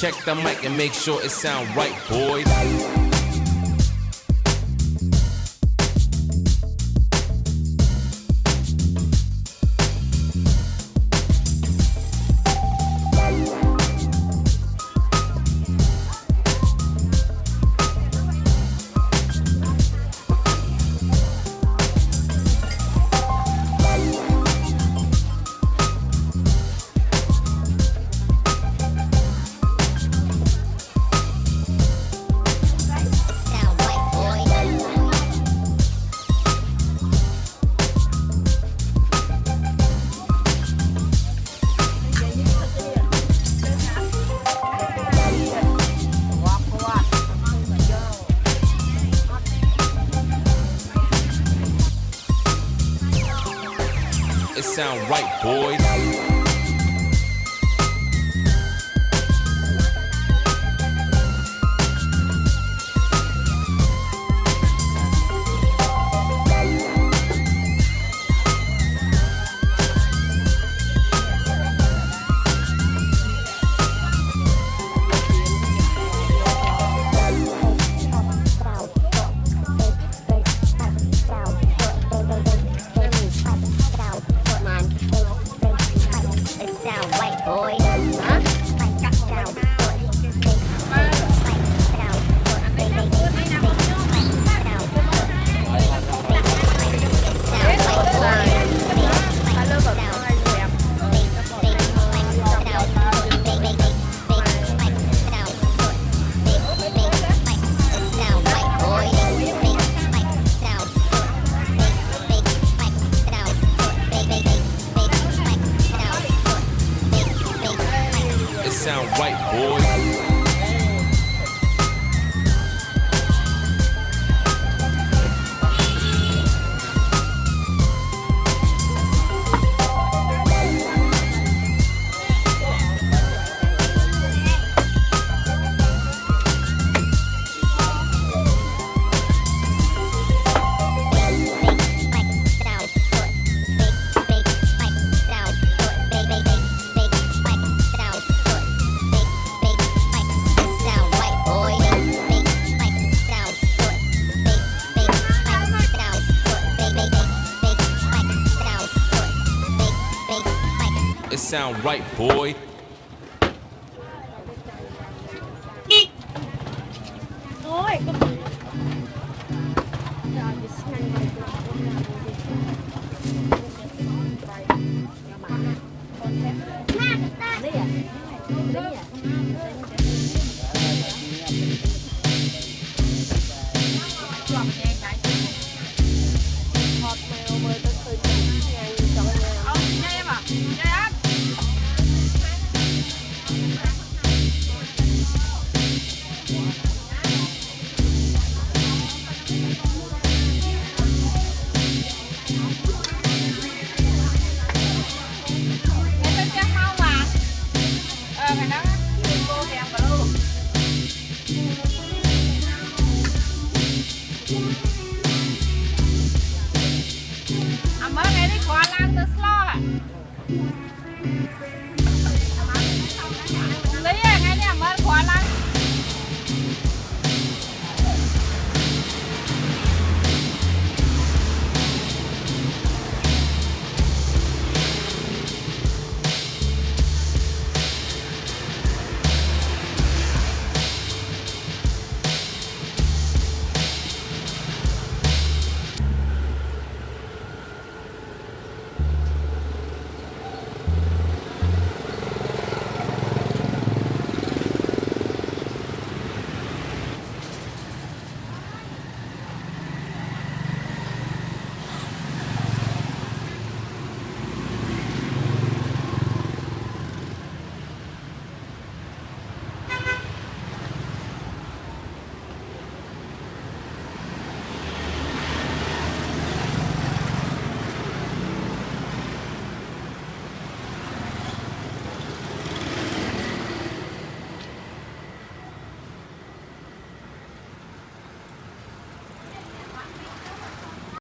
Check the mic and make sure it sound right, boys. It sound right, boys. Sound right, boy.